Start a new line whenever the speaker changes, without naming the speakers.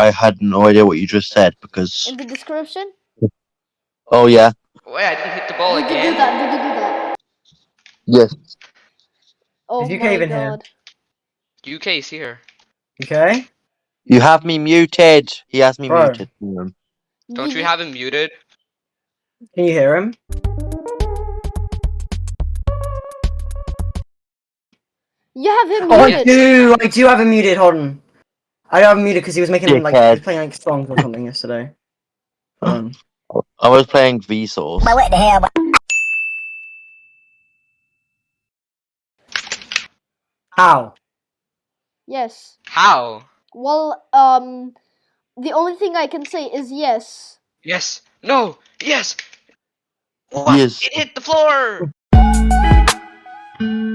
I had no idea what you just said because.
In the description?
Oh yeah.
Wait, I didn't hit the ball
Did you do that? Did you do that?
Yes.
Oh
Is UK
my
even here?
god.
UK's here.
Okay.
You have me muted. He has me
Bro.
muted.
Don't you have him muted?
Can you hear him?
You have him
Oh, I
muted.
do. I do have him muted. Hold on. I have him muted because he was making like he was playing like songs or something yesterday. Hold on.
I was playing Vsauce.
How?
Yes.
How?
Well, um, the only thing I can say is yes.
Yes. No. Yes. What?
Yes.
It hit the floor.